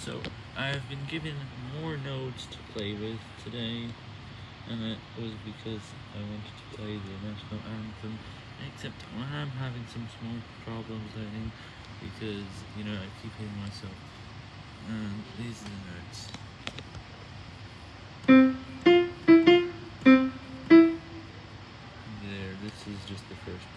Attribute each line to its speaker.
Speaker 1: So, I've been given more nodes to play with today, and that was because I wanted to play the National Anthem, except I'm having some small problems learning, because, you know, I keep hitting myself. And these are the notes. There, this is just the first